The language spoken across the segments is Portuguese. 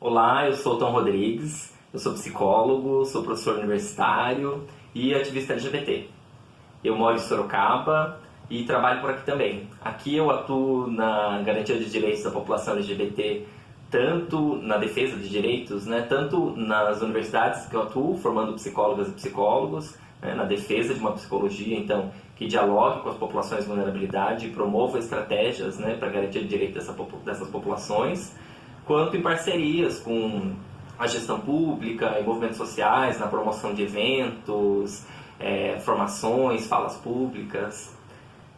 Olá, eu sou Tom Rodrigues, eu sou psicólogo, sou professor universitário e ativista LGBT. Eu moro em Sorocaba e trabalho por aqui também. Aqui eu atuo na garantia de direitos da população LGBT, tanto na defesa de direitos, né, tanto nas universidades que eu atuo, formando psicólogas e psicólogos, né, na defesa de uma psicologia, então, que dialogue com as populações de vulnerabilidade e promova estratégias né, para garantir o direito dessa, dessas populações, quanto em parcerias com a gestão pública e movimentos sociais, na promoção de eventos, é, formações, falas públicas.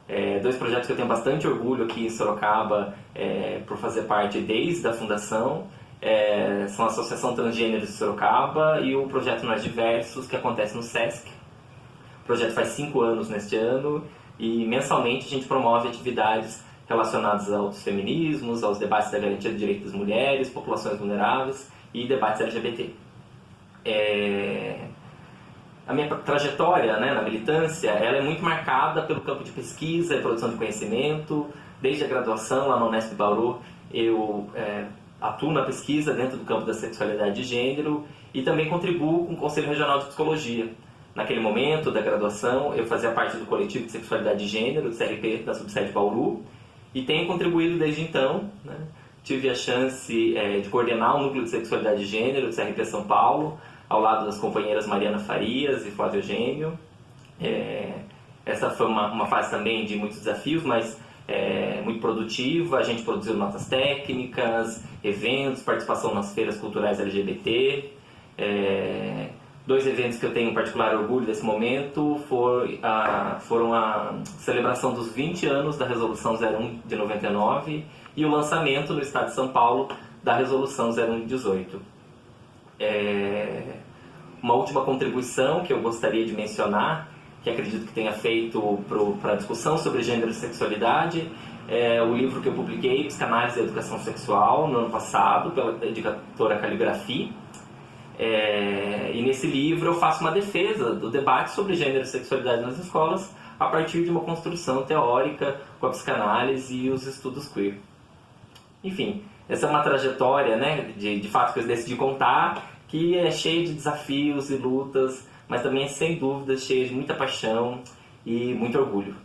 É, dois projetos que eu tenho bastante orgulho aqui em Sorocaba é, por fazer parte desde a fundação é, são a Associação Transgêneros de Sorocaba e o projeto Nós Diversos, que acontece no SESC. O projeto faz cinco anos neste ano e mensalmente a gente promove atividades relacionados aos feminismos, aos debates da garantia de direitos das mulheres, populações vulneráveis e debates LGBT. É... A minha trajetória né, na militância ela é muito marcada pelo campo de pesquisa e produção de conhecimento. Desde a graduação lá no Unesp Bauru, eu é, atuo na pesquisa dentro do campo da sexualidade de gênero e também contribuo com o Conselho Regional de Psicologia. Naquele momento da graduação, eu fazia parte do coletivo de sexualidade de gênero, do CRP, da subsede Bauru, e tenho contribuído desde então. Né? Tive a chance é, de coordenar o Núcleo de Sexualidade de Gênero do CRP São Paulo, ao lado das companheiras Mariana Farias e Flávio Eugênio. É, essa foi uma, uma, fase também de muitos desafios, mas é, muito produtiva. A gente produziu notas técnicas, eventos, participação nas feiras culturais LGBT. É, Dois eventos que eu tenho particular orgulho desse momento a, foram a celebração dos 20 anos da Resolução 01 de 99 e o lançamento no estado de São Paulo da Resolução 01 de 18. É, uma última contribuição que eu gostaria de mencionar, que acredito que tenha feito para a discussão sobre gênero e sexualidade, é o livro que eu publiquei, Psicanálise e Educação Sexual, no ano passado, pela editora Caligrafia é, e nesse livro eu faço uma defesa do debate sobre gênero e sexualidade nas escolas a partir de uma construção teórica com a psicanálise e os estudos queer. Enfim, essa é uma trajetória né, de, de fato que eu decidi contar, que é cheia de desafios e lutas, mas também é sem dúvida cheia de muita paixão e muito orgulho.